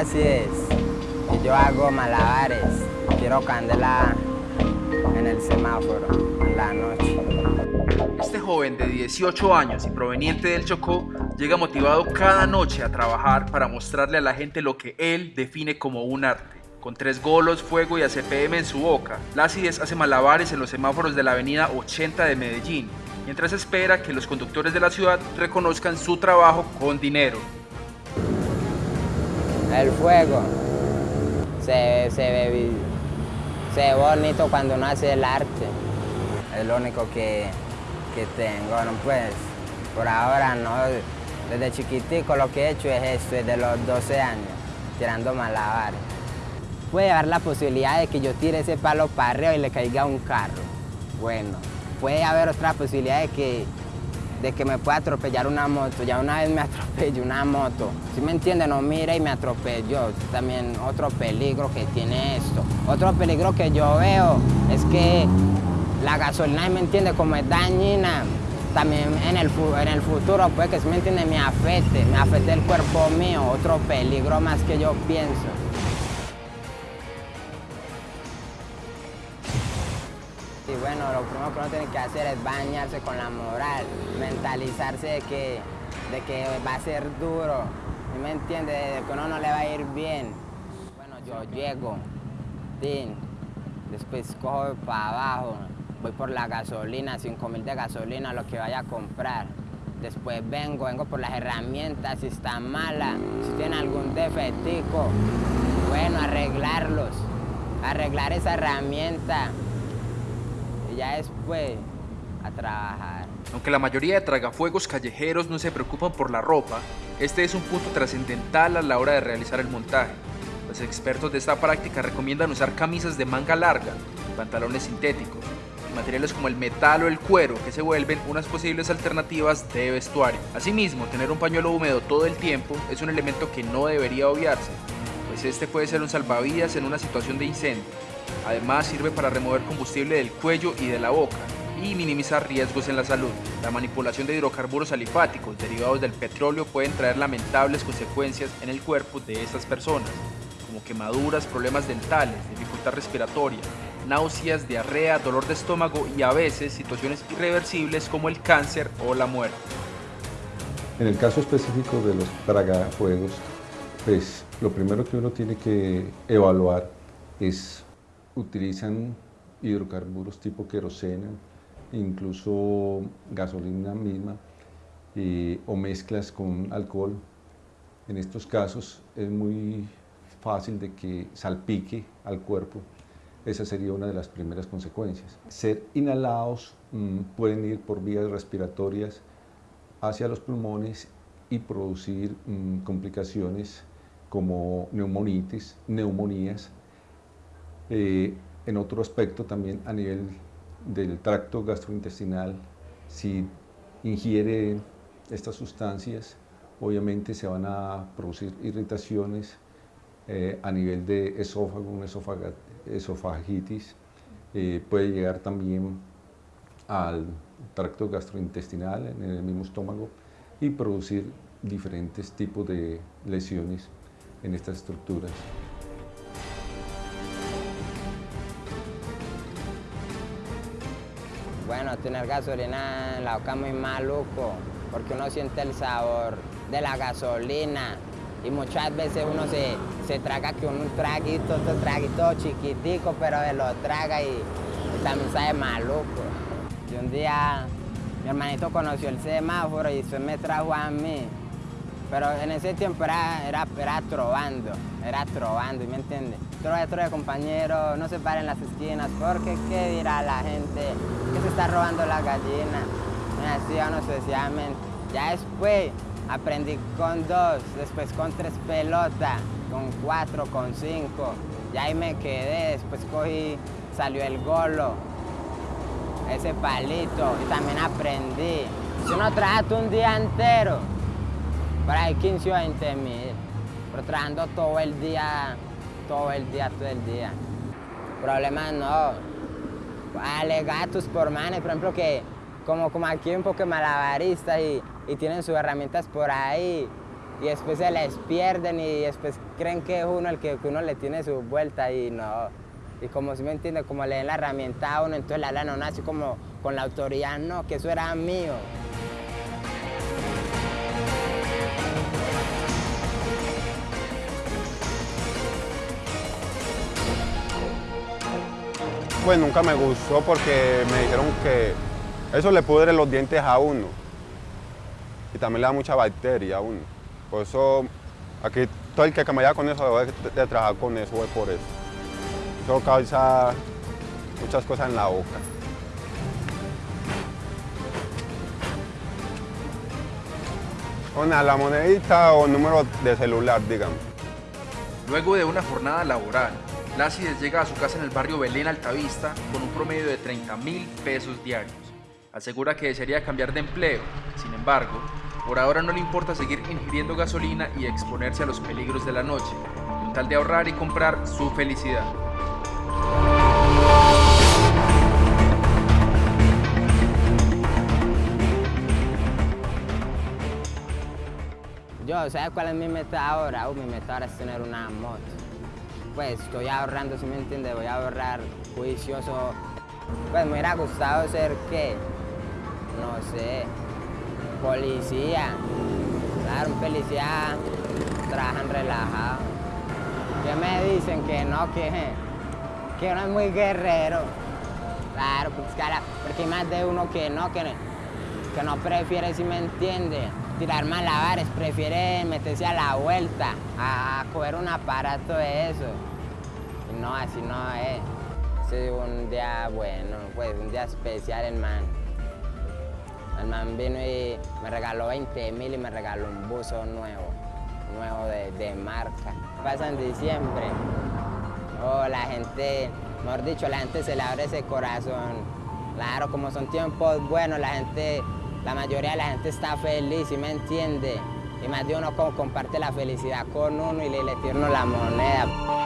así yo hago malabares, tiro candela en el semáforo en la noche. Este joven de 18 años y proveniente del Chocó llega motivado cada noche a trabajar para mostrarle a la gente lo que él define como un arte. Con tres golos, fuego y ACPM en su boca, Lácides hace malabares en los semáforos de la avenida 80 de Medellín, mientras espera que los conductores de la ciudad reconozcan su trabajo con dinero. El fuego se, se, ve, se ve bonito cuando uno hace el arte. Es lo único que, que tengo, no pues, por ahora no. Desde chiquitico lo que he hecho es esto, desde los 12 años, tirando malabares. Puede haber la posibilidad de que yo tire ese palo para arriba y le caiga un carro. Bueno, puede haber otra posibilidad de que, de que me pueda atropellar una moto. Ya una vez me atropelló una moto. Si me entiende, no mire y me atropelló. También otro peligro que tiene esto. Otro peligro que yo veo es que la gasolina, me entiende, como es dañina, también en el, en el futuro puede que, si me entiende, me afecte, me afecte el cuerpo mío. Otro peligro más que yo pienso. Lo primero que uno tiene que hacer es bañarse con la moral, mentalizarse de que, de que va a ser duro, ¿me entiende? De que uno no le va a ir bien. Bueno, yo llego, tin, después cojo para abajo, voy por la gasolina, 5 mil de gasolina, lo que vaya a comprar. Después vengo, vengo por las herramientas, si están malas, si tienen algún defectico, bueno, arreglarlos, arreglar esa herramienta, ya después a trabajar. Aunque la mayoría de tragafuegos callejeros no se preocupan por la ropa, este es un punto trascendental a la hora de realizar el montaje. Los expertos de esta práctica recomiendan usar camisas de manga larga, pantalones sintéticos, materiales como el metal o el cuero que se vuelven unas posibles alternativas de vestuario. Asimismo, tener un pañuelo húmedo todo el tiempo es un elemento que no debería obviarse, pues este puede ser un salvavidas en una situación de incendio. Además sirve para remover combustible del cuello y de la boca y minimizar riesgos en la salud. La manipulación de hidrocarburos alifáticos derivados del petróleo pueden traer lamentables consecuencias en el cuerpo de estas personas, como quemaduras, problemas dentales, dificultad respiratoria, náuseas, diarrea, dolor de estómago y a veces situaciones irreversibles como el cáncer o la muerte. En el caso específico de los tragafuegos, pues lo primero que uno tiene que evaluar es utilizan hidrocarburos tipo querosena, incluso gasolina misma o mezclas con alcohol. En estos casos es muy fácil de que salpique al cuerpo. Esa sería una de las primeras consecuencias. Ser inhalados mm, pueden ir por vías respiratorias hacia los pulmones y producir mm, complicaciones como neumonitis, neumonías, eh, en otro aspecto también a nivel del tracto gastrointestinal, si ingiere estas sustancias, obviamente se van a producir irritaciones eh, a nivel de esófago, una esofagitis, eh, puede llegar también al tracto gastrointestinal en el mismo estómago y producir diferentes tipos de lesiones en estas estructuras. Bueno, tener gasolina en la boca muy maluco, porque uno siente el sabor de la gasolina y muchas veces uno se, se traga que un traguito, otro traguito chiquitico, pero lo traga y, también sabe maluco. Y un día mi hermanito conoció el semáforo y eso me trajo a mí. Pero en ese tiempo era, era, era trovando, era trovando, ¿me entiendes? Trove, trove, compañero, no se paren las esquinas, porque ¿qué dirá la gente? Que se está robando la gallina. Me decía no sucesivamente. Ya después aprendí con dos, después con tres pelotas, con cuatro, con cinco. Y ahí me quedé, después cogí, salió el golo, ese palito, y también aprendí. Si uno trabaja un día entero, por ahí 15 o 20 mil, pero trabajando todo el día, todo el día, todo el día. Problemas no. Alegatos por manes, por ejemplo, que como, como aquí un poco de malabaristas y, y tienen sus herramientas por ahí, y después se les pierden y después creen que es uno el que, uno le tiene su vuelta y no. Y como si me entiende, como le den la herramienta a uno, entonces la lana no así como con la autoridad, no, que eso era mío. Pues nunca me gustó porque me dijeron que eso le pudre los dientes a uno y también le da mucha bacteria a uno. Por eso, aquí todo el que me vaya con eso debe de trabajar con eso, es por eso. Eso causa muchas cosas en la boca. Una, la monedita o número de celular, digamos. Luego de una jornada laboral, Lácides llega a su casa en el barrio Belén Altavista con un promedio de 30 mil pesos diarios. Asegura que desearía cambiar de empleo, sin embargo, por ahora no le importa seguir ingiriendo gasolina y exponerse a los peligros de la noche, con tal de ahorrar y comprar su felicidad. Yo, ¿sabes cuál es mi meta ahora? Mi meta ahora es tener una moto. Pues estoy ahorrando, si me entiende, voy a ahorrar juicioso. Pues me hubiera gustado ser, ¿qué? No sé, Policía. Claro, un policía trabajan relajado. Que me dicen que no, que, que uno es muy guerrero. Claro, pues, porque hay más de uno que no, que, que no prefiere, si me entiende, tirar malabares, prefiere meterse a la vuelta, a, coger un aparato de eso. No, así no es. Es un día bueno, pues un día especial, hermano. El man vino y me regaló 20 mil y me regaló un buzo nuevo, nuevo de, marca. Pasa en diciembre. Oh, la gente, mejor dicho, la gente se le abre ese corazón. Claro, como son tiempos buenos, la gente, la mayoría de la gente está feliz, y me entiende? Y más de uno comparte la felicidad con uno y le, le la moneda.